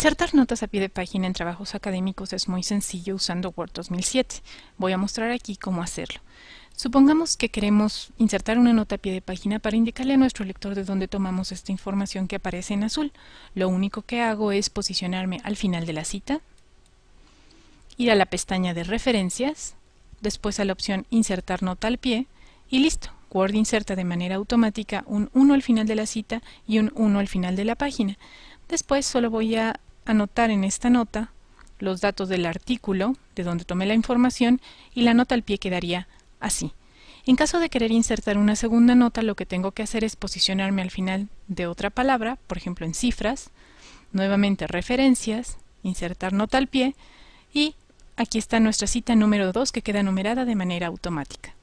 Insertar notas a pie de página en trabajos académicos es muy sencillo usando Word 2007. Voy a mostrar aquí cómo hacerlo. Supongamos que queremos insertar una nota a pie de página para indicarle a nuestro lector de dónde tomamos esta información que aparece en azul. Lo único que hago es posicionarme al final de la cita, ir a la pestaña de referencias, después a la opción insertar nota al pie y listo. Word inserta de manera automática un 1 al final de la cita y un 1 al final de la página. Después solo voy a anotar en esta nota los datos del artículo, de donde tomé la información, y la nota al pie quedaría así. En caso de querer insertar una segunda nota, lo que tengo que hacer es posicionarme al final de otra palabra, por ejemplo en cifras, nuevamente referencias, insertar nota al pie, y aquí está nuestra cita número 2 que queda numerada de manera automática.